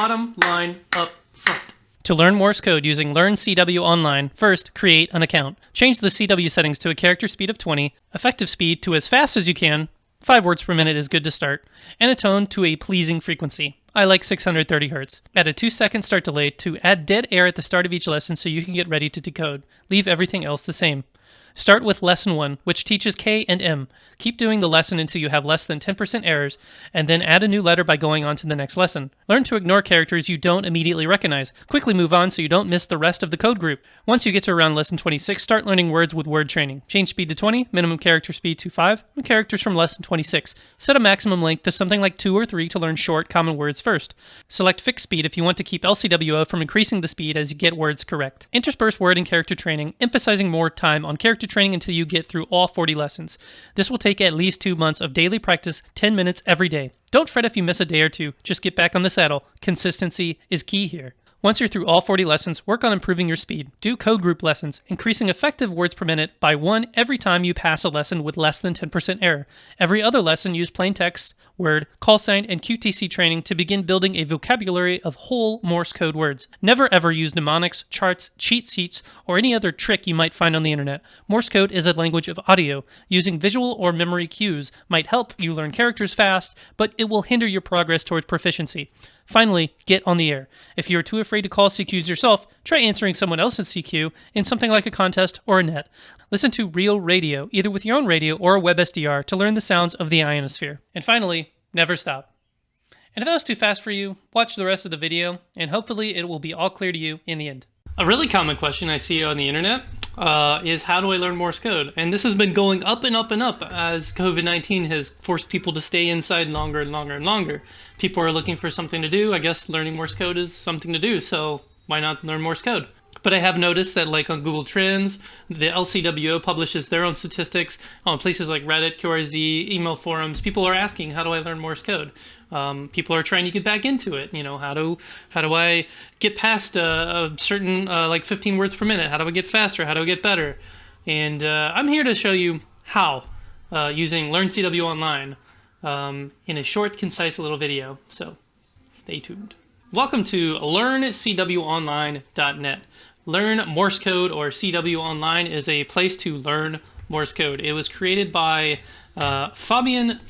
bottom line up front. To learn Morse code using Learn CW Online, first create an account. Change the CW settings to a character speed of 20, effective speed to as fast as you can, 5 words per minute is good to start, and a tone to a pleasing frequency. I like 630 Hz. Add a 2 second start delay to add dead air at the start of each lesson so you can get ready to decode. Leave everything else the same. Start with Lesson 1, which teaches K and M. Keep doing the lesson until you have less than 10% errors, and then add a new letter by going on to the next lesson. Learn to ignore characters you don't immediately recognize. Quickly move on so you don't miss the rest of the code group. Once you get to around Lesson 26, start learning words with word training. Change speed to 20, minimum character speed to 5, and characters from Lesson 26. Set a maximum length to something like 2 or 3 to learn short, common words first. Select fixed speed if you want to keep LCWO from increasing the speed as you get words correct. Intersperse word and character training, emphasizing more time on character training until you get through all 40 lessons. This will take at least two months of daily practice, 10 minutes every day. Don't fret if you miss a day or two, just get back on the saddle. Consistency is key here. Once you're through all 40 lessons, work on improving your speed. Do code group lessons, increasing effective words per minute by one every time you pass a lesson with less than 10% error. Every other lesson, use plain text, word, call sign, and QTC training to begin building a vocabulary of whole Morse code words. Never ever use mnemonics, charts, cheat sheets, or any other trick you might find on the internet. Morse code is a language of audio. Using visual or memory cues might help you learn characters fast, but it will hinder your progress towards proficiency. Finally, get on the air. If you are too afraid to call CQs yourself, try answering someone else's CQ in something like a contest or a net. Listen to real radio, either with your own radio or a WebSDR, to learn the sounds of the ionosphere. And finally, never stop. And if that was too fast for you, watch the rest of the video, and hopefully it will be all clear to you in the end. A really common question I see on the internet uh, is how do I learn Morse code? And this has been going up and up and up as COVID-19 has forced people to stay inside longer and longer and longer. People are looking for something to do. I guess learning Morse code is something to do, so why not learn Morse code? But I have noticed that like on Google Trends, the LCWO publishes their own statistics on places like Reddit, QRZ, email forums. People are asking, how do I learn Morse code? Um, people are trying to get back into it. You know, how do how do I get past a, a certain uh, like 15 words per minute? How do I get faster? How do I get better? And uh, I'm here to show you how uh, using Learn CW Online um, in a short, concise little video. So stay tuned. Welcome to LearnCWOnline.net. Learn Morse Code or CW Online is a place to learn Morse code. It was created by uh, Fabian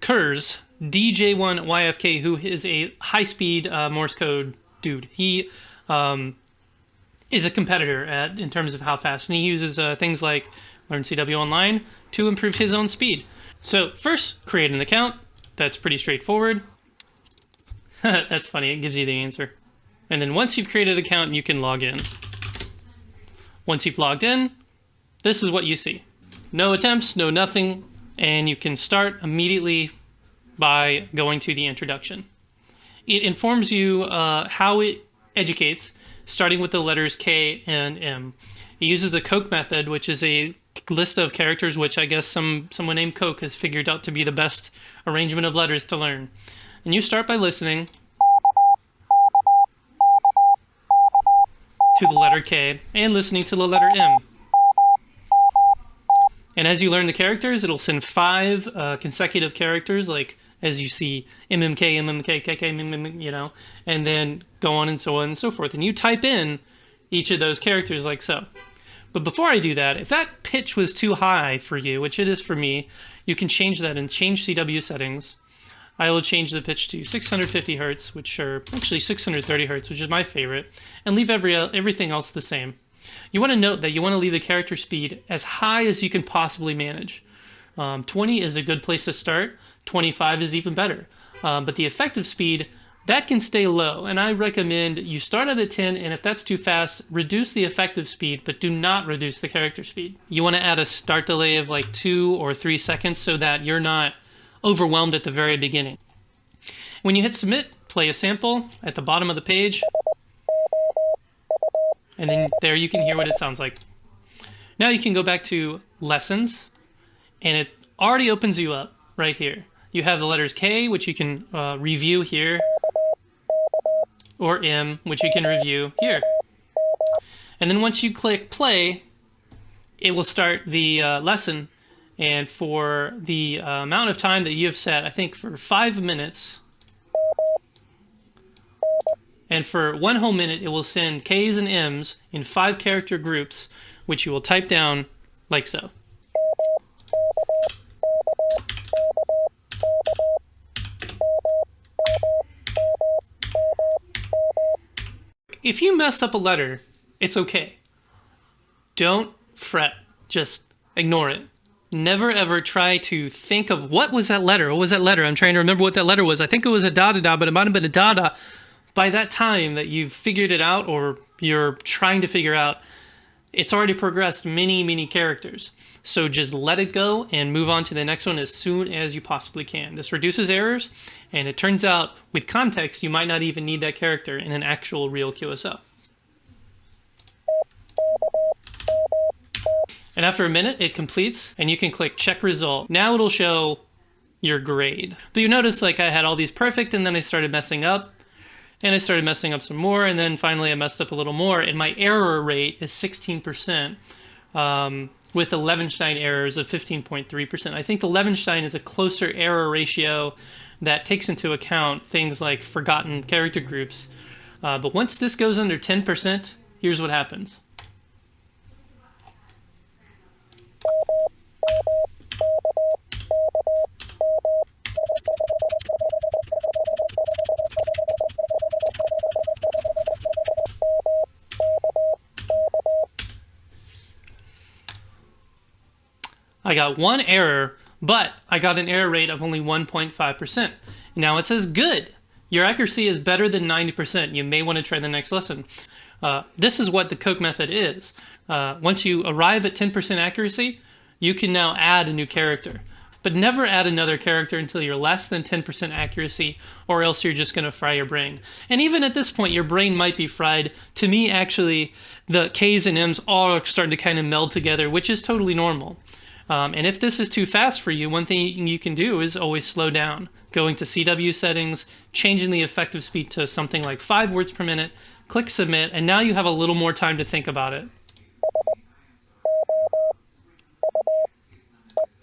Kurz, DJ1YFK, who is a high-speed uh, Morse code dude. He um, is a competitor at, in terms of how fast, and he uses uh, things like Learn CW Online to improve his own speed. So first, create an account. That's pretty straightforward. That's funny, it gives you the answer. And then once you've created an account, you can log in. Once you've logged in, this is what you see. No attempts, no nothing, and you can start immediately by going to the introduction. It informs you uh, how it educates, starting with the letters K and M. It uses the Koch method, which is a list of characters which I guess some someone named Koch has figured out to be the best arrangement of letters to learn. And you start by listening to the letter K and listening to the letter M. And as you learn the characters, it'll send five uh, consecutive characters, like as you see MMK, MMK, KK, MMK, you know, and then go on and so on and so forth. And you type in each of those characters like so. But before I do that, if that pitch was too high for you, which it is for me, you can change that and change CW settings. I will change the pitch to 650 hertz, which are actually 630 hertz, which is my favorite, and leave every everything else the same. You want to note that you want to leave the character speed as high as you can possibly manage. Um, 20 is a good place to start. 25 is even better. Um, but the effective speed, that can stay low. And I recommend you start at a 10, and if that's too fast, reduce the effective speed, but do not reduce the character speed. You want to add a start delay of like two or three seconds so that you're not overwhelmed at the very beginning. When you hit submit, play a sample at the bottom of the page, and then there you can hear what it sounds like. Now you can go back to lessons, and it already opens you up right here. You have the letters K, which you can uh, review here, or M, which you can review here. And then once you click play, it will start the uh, lesson and for the uh, amount of time that you have set, I think for five minutes, And for one whole minute, it will send K's and M's in five character groups, which you will type down like so. If you mess up a letter, it's okay. Don't fret. Just ignore it. Never ever try to think of what was that letter? What was that letter? I'm trying to remember what that letter was. I think it was a da da da, but it might have been a da da. By that time that you've figured it out or you're trying to figure out, it's already progressed many, many characters. So just let it go and move on to the next one as soon as you possibly can. This reduces errors, and it turns out with context, you might not even need that character in an actual real QSO. And after a minute, it completes and you can click check result. Now it'll show your grade. But you notice like I had all these perfect and then I started messing up and I started messing up some more and then finally I messed up a little more and my error rate is 16% um, with the Levenshtein errors of 15.3%. I think the Levenshtein is a closer error ratio that takes into account things like forgotten character groups. Uh, but once this goes under 10%, here's what happens. I got one error, but I got an error rate of only 1.5%. Now it says good. Your accuracy is better than 90%. You may want to try the next lesson. Uh, this is what the Koch method is. Uh, once you arrive at 10% accuracy, you can now add a new character. But never add another character until you're less than 10% accuracy, or else you're just going to fry your brain. And even at this point, your brain might be fried. To me, actually, the K's and M's all are starting to kind of meld together, which is totally normal. Um, and if this is too fast for you, one thing you can do is always slow down. Going to CW settings, changing the effective speed to something like five words per minute, click submit, and now you have a little more time to think about it.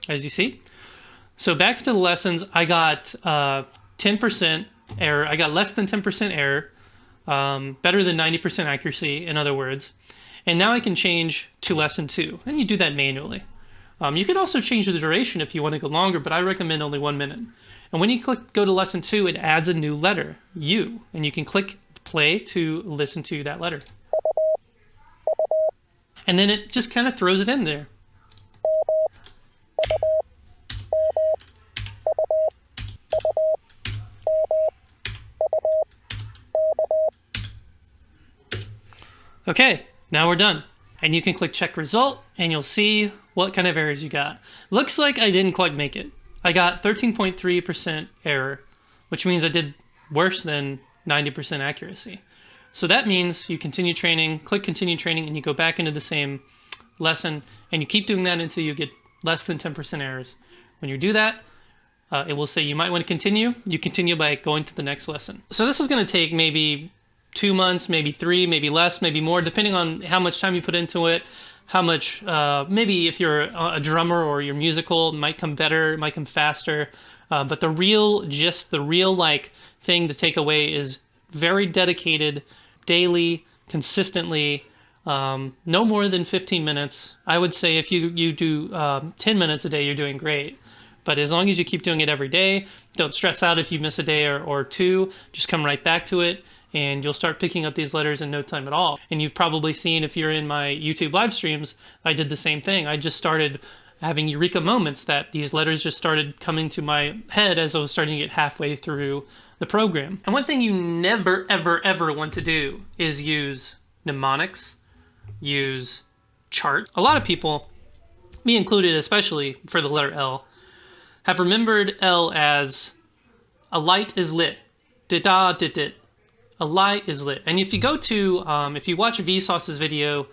As you see. So back to the lessons, I got 10% uh, error. I got less than 10% error, um, better than 90% accuracy, in other words. And now I can change to lesson two, and you do that manually. Um, you can also change the duration if you want to go longer, but I recommend only one minute. And when you click go to lesson two, it adds a new letter, U, and you can click play to listen to that letter. And then it just kind of throws it in there. Okay, now we're done and you can click check result and you'll see what kind of errors you got. Looks like I didn't quite make it. I got 13.3% error, which means I did worse than 90% accuracy. So that means you continue training, click continue training, and you go back into the same lesson, and you keep doing that until you get less than 10% errors. When you do that, uh, it will say you might want to continue. You continue by going to the next lesson. So this is going to take maybe two months, maybe three, maybe less, maybe more, depending on how much time you put into it, how much, uh, maybe if you're a drummer or you're musical, might come better, might come faster. Uh, but the real, just the real like thing to take away is very dedicated, daily, consistently, um, no more than 15 minutes. I would say if you, you do um, 10 minutes a day, you're doing great. But as long as you keep doing it every day, don't stress out if you miss a day or, or two, just come right back to it and you'll start picking up these letters in no time at all. And you've probably seen if you're in my YouTube live streams, I did the same thing. I just started having eureka moments that these letters just started coming to my head as I was starting to get halfway through the program. And one thing you never, ever, ever want to do is use mnemonics, use chart. A lot of people, me included especially for the letter L, have remembered L as a light is lit, da da dit dit, a light is lit. And if you go to, um, if you watch Vsauce's video,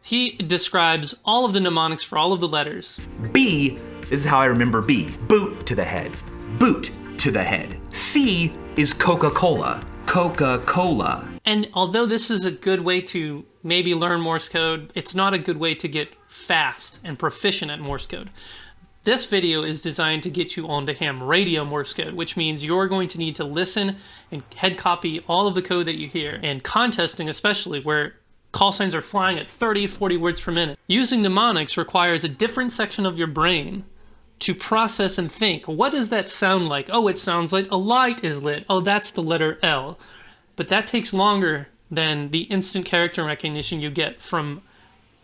he describes all of the mnemonics for all of the letters. B this is how I remember B. Boot to the head. Boot to the head. C is Coca-Cola. Coca-Cola. And although this is a good way to maybe learn Morse code, it's not a good way to get fast and proficient at Morse code. This video is designed to get you onto ham radio Morse code, which means you're going to need to listen and head copy all of the code that you hear. And contesting especially, where call signs are flying at 30, 40 words per minute. Using mnemonics requires a different section of your brain to process and think. What does that sound like? Oh, it sounds like a light is lit. Oh, that's the letter L. But that takes longer than the instant character recognition you get from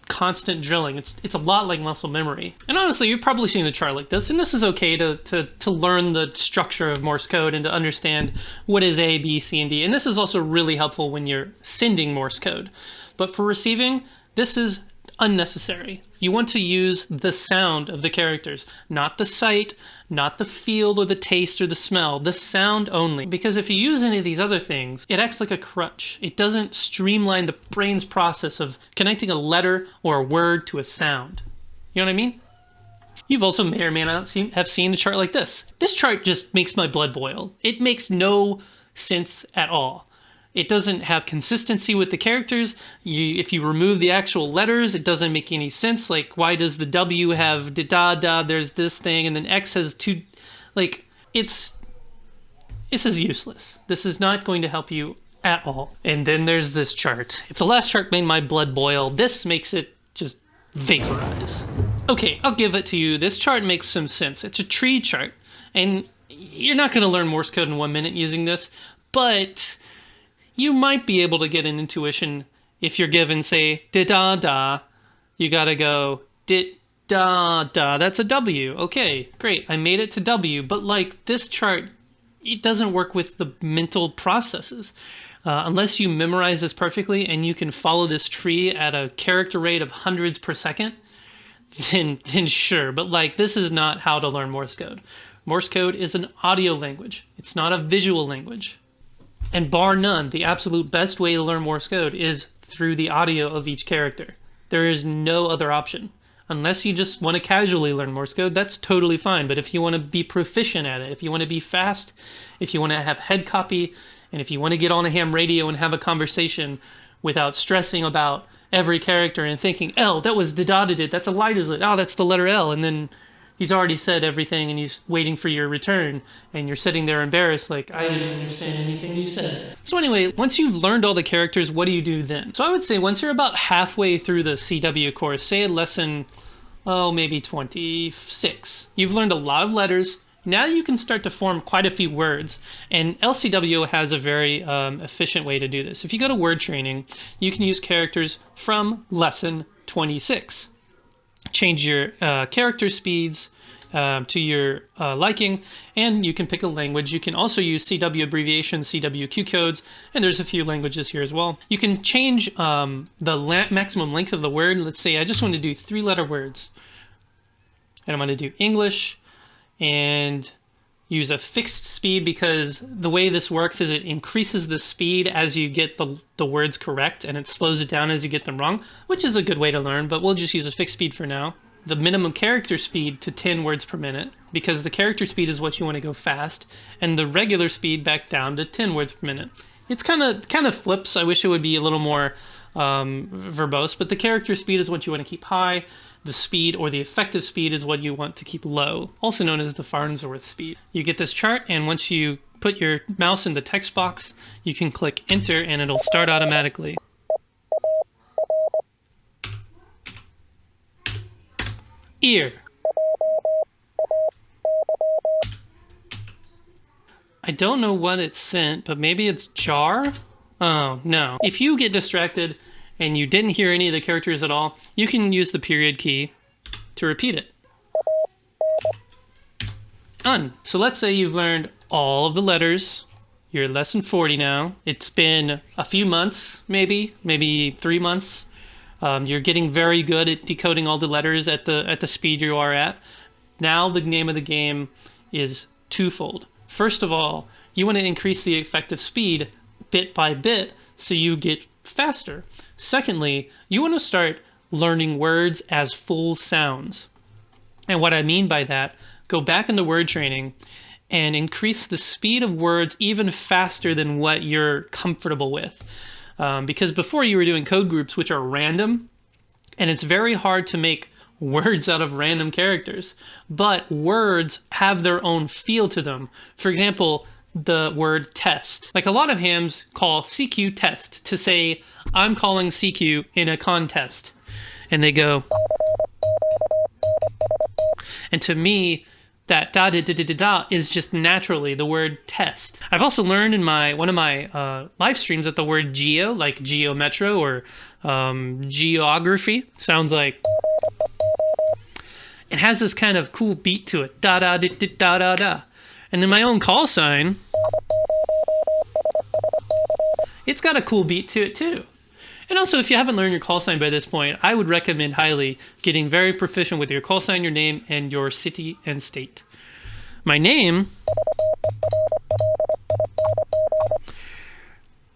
constant drilling. It's it's a lot like muscle memory. And honestly, you've probably seen a chart like this, and this is okay to, to, to learn the structure of Morse code and to understand what is A, B, C, and D. And this is also really helpful when you're sending Morse code. But for receiving, this is unnecessary. You want to use the sound of the characters, not the sight, not the feel or the taste or the smell, the sound only. Because if you use any of these other things, it acts like a crutch. It doesn't streamline the brain's process of connecting a letter or a word to a sound. You know what I mean? You've also may or may not seen, have seen a chart like this. This chart just makes my blood boil. It makes no sense at all. It doesn't have consistency with the characters. You, if you remove the actual letters, it doesn't make any sense. Like, why does the W have da da da? There's this thing, and then X has two. Like, it's this is useless. This is not going to help you at all. And then there's this chart. If the last chart made my blood boil, this makes it just vaporize. Okay, I'll give it to you. This chart makes some sense. It's a tree chart, and you're not going to learn Morse code in one minute using this, but you might be able to get an intuition if you're given, say, da da da. You gotta go dit da da. That's a W. Okay, great. I made it to W. But like this chart, it doesn't work with the mental processes. Uh, unless you memorize this perfectly and you can follow this tree at a character rate of hundreds per second, then then sure. But like this is not how to learn Morse code. Morse code is an audio language. It's not a visual language. And bar none, the absolute best way to learn Morse code is through the audio of each character. There is no other option. Unless you just want to casually learn Morse code, that's totally fine. But if you want to be proficient at it, if you want to be fast, if you want to have head copy, and if you want to get on a ham radio and have a conversation without stressing about every character and thinking, L, that was the dotted it, that's a light is it, oh, that's the letter L, and then he's already said everything and he's waiting for your return. And you're sitting there embarrassed like i didn't understand anything you said. So anyway once you've learned all the characters what do you do then? So i would say once you're about halfway through the cw course say a lesson oh maybe 26 you've learned a lot of letters. Now you can start to form quite a few words. And lcw has a very um, efficient way to do this. If you go to word training you can use characters from lesson 26 change your uh, character speeds uh, to your uh, liking, and you can pick a language. You can also use CW abbreviations, CWQ codes, and there's a few languages here as well. You can change um, the maximum length of the word. Let's say I just want to do three letter words. And I'm going to do English and use a fixed speed because the way this works is it increases the speed as you get the, the words correct and it slows it down as you get them wrong, which is a good way to learn, but we'll just use a fixed speed for now. The minimum character speed to 10 words per minute because the character speed is what you want to go fast and the regular speed back down to 10 words per minute. It's kind of kind of flips. I wish it would be a little more um, verbose, but the character speed is what you want to keep high the speed or the effective speed is what you want to keep low, also known as the Farnsworth speed. You get this chart, and once you put your mouse in the text box, you can click enter and it'll start automatically. Ear. I don't know what it sent, but maybe it's jar? Oh, no. If you get distracted, and you didn't hear any of the characters at all, you can use the period key to repeat it. Done. So let's say you've learned all of the letters. You're lesson 40 now. It's been a few months, maybe, maybe three months. Um, you're getting very good at decoding all the letters at the at the speed you are at. Now the name of the game is twofold. First of all, you want to increase the effective speed bit by bit so you get faster. Secondly, you want to start learning words as full sounds. And what I mean by that, go back into word training and increase the speed of words even faster than what you're comfortable with. Um, because before you were doing code groups, which are random, and it's very hard to make words out of random characters, but words have their own feel to them. For example, the word test. Like a lot of hams call CQ test to say, I'm calling CQ in a contest. And they go, and to me, that da da da da da da is just naturally the word test. I've also learned in my one of my uh, live streams that the word geo, like geometro or um, geography, sounds like it has this kind of cool beat to it, da da da da da da. And then my own call sign, it's got a cool beat to it too. And also, if you haven't learned your call sign by this point, I would recommend highly getting very proficient with your call sign, your name, and your city and state. My name,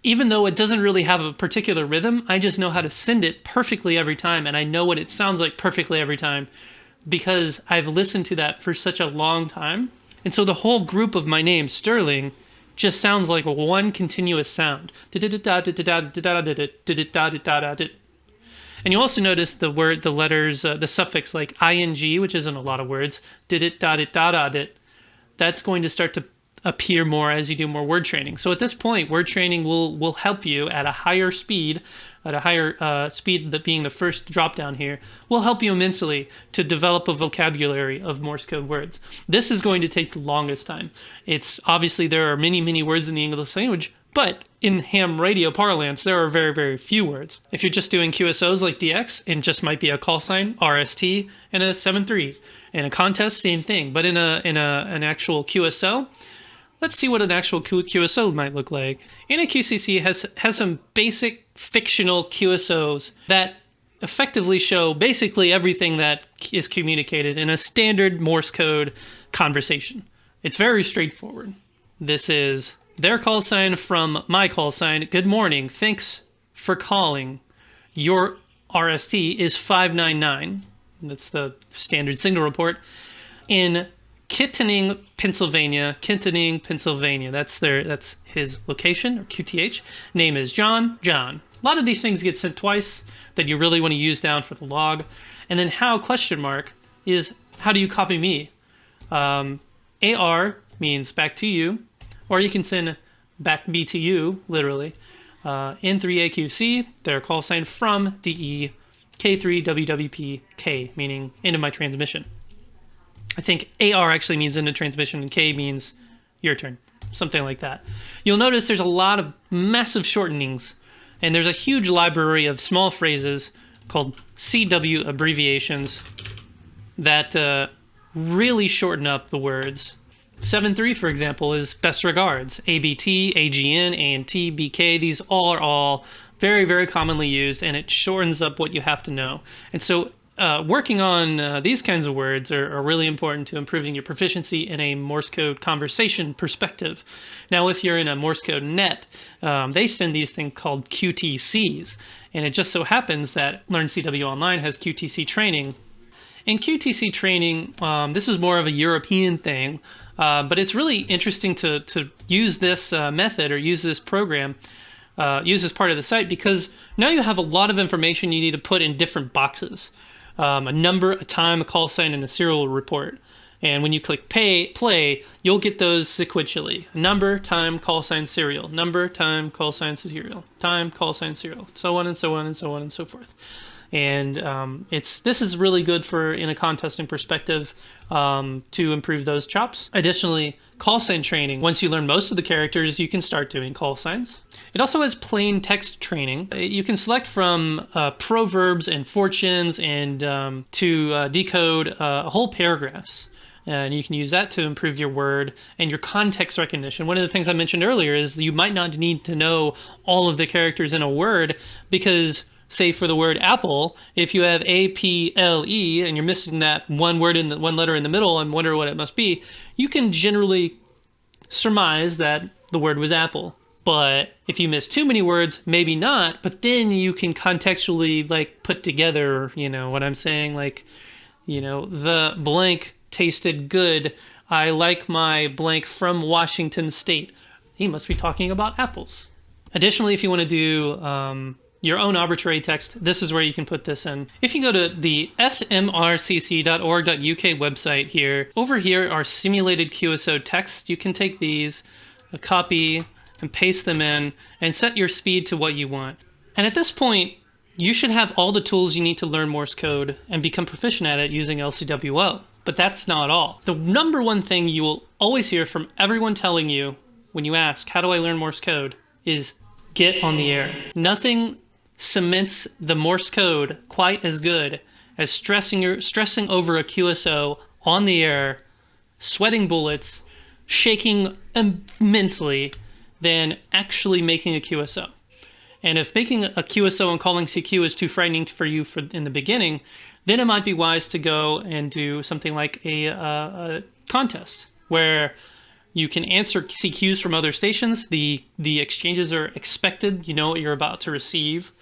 even though it doesn't really have a particular rhythm, I just know how to send it perfectly every time, and I know what it sounds like perfectly every time because I've listened to that for such a long time. And so the whole group of my name, Sterling, just sounds like one continuous sound. And you also notice the word, the letters, uh, the suffix like ing, which isn't a lot of words, did it, dot it, dot it. That's going to start to appear more as you do more word training. So at this point, word training will will help you at a higher speed, at a higher uh, speed that being the first drop down here, will help you immensely to develop a vocabulary of Morse code words. This is going to take the longest time. It's obviously there are many, many words in the English language, but in ham radio parlance, there are very, very few words. If you're just doing QSOs like DX, it just might be a call sign, RST, and a 7-3. In a contest, same thing. But in a in a an actual QSO, Let's see what an actual QSO might look like. NAQCC has, has some basic fictional QSOs that effectively show basically everything that is communicated in a standard Morse code conversation. It's very straightforward. This is their call sign from my call sign. Good morning. Thanks for calling. Your RST is 599. That's the standard signal report. In Kittanning, Pennsylvania. Kittanning, Pennsylvania. That's their that's his location or QTH. Name is John. John. A lot of these things get sent twice that you really want to use down for the log. And then how question mark is how do you copy me? Um, AR means back to you, or you can send back B to you, literally. Uh, N3AQC, their call sign from DE, K3WWP K, meaning end of my transmission. I think AR actually means into transmission and K means your turn, something like that. You'll notice there's a lot of massive shortenings and there's a huge library of small phrases called CW abbreviations that uh, really shorten up the words. 7.3, for example, is best regards. ABT, AGN, ANT, BK, these all are all very, very commonly used, and it shortens up what you have to know. And so uh, working on uh, these kinds of words are, are, really important to improving your proficiency in a Morse code conversation perspective. Now, if you're in a Morse code net, um, they send these things called QTCs. And it just so happens that Learn CW Online has QTC training. In QTC training, um, this is more of a European thing, uh, but it's really interesting to, to use this uh, method or use this program, uh, use this part of the site, because now you have a lot of information you need to put in different boxes um, a number, a time, a call sign, and a serial report. And when you click pay, play, you'll get those sequentially. Number, time, call sign, serial. Number, time, call sign, serial. Time, call sign, serial. So on and so on and so on and so forth. And um, it's this is really good for in a contesting perspective um, to improve those chops. Additionally, call sign training. Once you learn most of the characters, you can start doing call signs. It also has plain text training. You can select from uh, proverbs and fortunes and um, to uh, decode uh, whole paragraphs. And you can use that to improve your word and your context recognition. One of the things I mentioned earlier is you might not need to know all of the characters in a word because say for the word apple, if you have A P L E and you're missing that one word in the one letter in the middle and wonder what it must be, you can generally surmise that the word was apple. But if you miss too many words, maybe not. But then you can contextually like put together, you know, what I'm saying, like, you know, the blank tasted good. I like my blank from Washington State. He must be talking about apples. Additionally, if you want to do um, your own arbitrary text, this is where you can put this in. If you go to the smrcc.org.uk website here, over here are simulated QSO text. You can take these, a copy, and paste them in, and set your speed to what you want. And at this point, you should have all the tools you need to learn Morse code and become proficient at it using LCWO. But that's not all. The number one thing you will always hear from everyone telling you when you ask, how do I learn Morse code, is get on the air. Nothing cements the Morse code quite as good as stressing, your, stressing over a QSO on the air, sweating bullets, shaking immensely, than actually making a QSO. And if making a QSO and calling CQ is too frightening for you for in the beginning, then it might be wise to go and do something like a, a contest where you can answer CQs from other stations. The the exchanges are expected. You know what you're about to receive,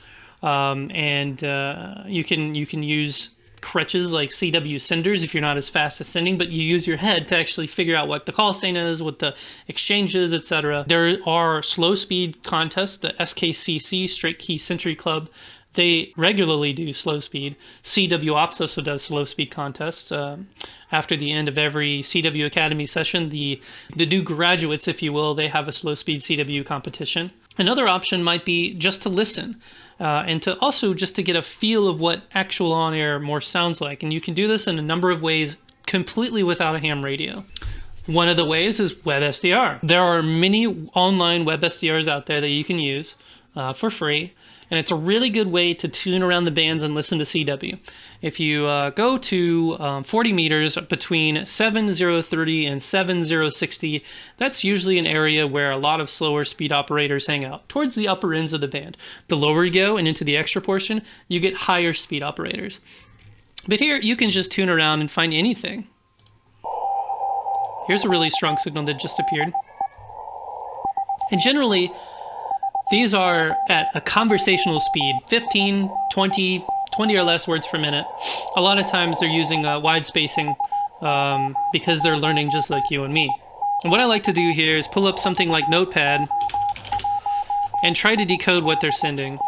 um, and uh, you can you can use crutches like CW senders if you're not as fast as sending, but you use your head to actually figure out what the call sign is, what the exchange is, etc. There are slow speed contests, the SKCC Straight Key Century Club. They regularly do slow speed. CW Ops also does slow speed contests. Um, after the end of every CW Academy session, the the new graduates, if you will, they have a slow speed CW competition. Another option might be just to listen. Uh, and to also just to get a feel of what actual on-air more sounds like. And you can do this in a number of ways completely without a ham radio. One of the ways is WebSDR. There are many online WebSDRs out there that you can use uh, for free and it's a really good way to tune around the bands and listen to CW. If you uh, go to um, 40 meters between 7030 and 7060, that's usually an area where a lot of slower speed operators hang out, towards the upper ends of the band. The lower you go and into the extra portion, you get higher speed operators. But here, you can just tune around and find anything. Here's a really strong signal that just appeared. And generally, these are at a conversational speed, 15, 20, 20 or less words per minute. A lot of times they're using uh, wide spacing um, because they're learning just like you and me. And what I like to do here is pull up something like Notepad and try to decode what they're sending.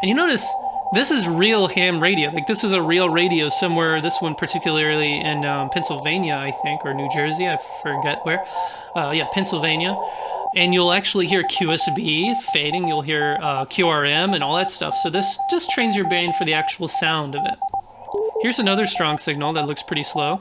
And you notice this is real ham radio. Like this is a real radio somewhere. This one particularly in um, Pennsylvania, I think, or New Jersey. I forget where. Uh, yeah, Pennsylvania. And you'll actually hear QSB fading. You'll hear uh, QRM and all that stuff. So this just trains your brain for the actual sound of it. Here's another strong signal that looks pretty slow.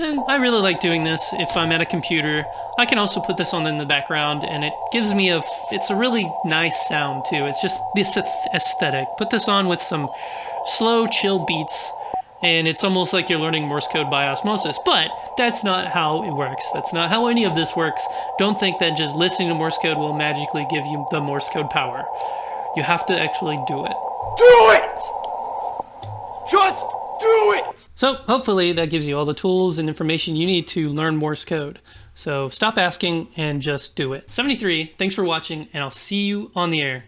And I really like doing this if I'm at a computer. I can also put this on in the background and it gives me a, it's a really nice sound too. It's just this aesthetic. Put this on with some slow, chill beats and it's almost like you're learning Morse code by osmosis. But that's not how it works. That's not how any of this works. Don't think that just listening to Morse code will magically give you the Morse code power. You have to actually do it. Do it! Just! So hopefully that gives you all the tools and information you need to learn Morse code. So stop asking and just do it. 73, thanks for watching, and I'll see you on the air.